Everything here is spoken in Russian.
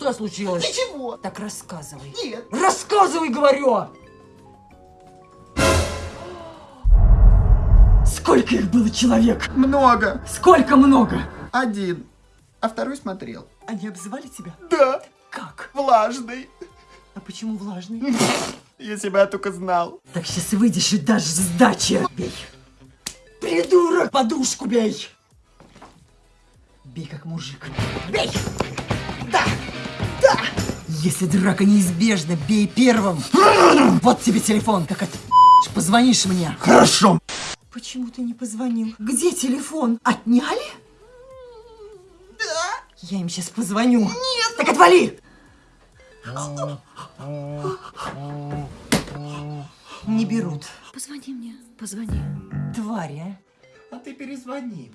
Что случилось? Ничего. Так рассказывай. Нет. Рассказывай, говорю! Сколько их было человек? Много. Сколько много? Один. А второй смотрел. Они обзывали тебя? Да. Как? Влажный. А почему влажный? Если бы я только знал. Так сейчас выйдешь и дашь сдачи. Бей. Придурок! Подушку бей! Бей как мужик. Бей! Да! Если драка неизбежна, бей первым. Вот тебе телефон, как от позвонишь мне. Хорошо. Почему ты не позвонил? Где телефон? Отняли? Да. Я им сейчас позвоню. Нет! Так отвали! Не берут. Позвони мне, позвони. Твари, а? А ты перезвони.